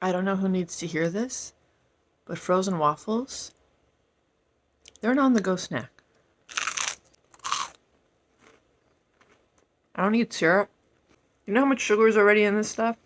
I don't know who needs to hear this, but frozen waffles, they're an on the go snack. I don't need syrup. You know how much sugar is already in this stuff?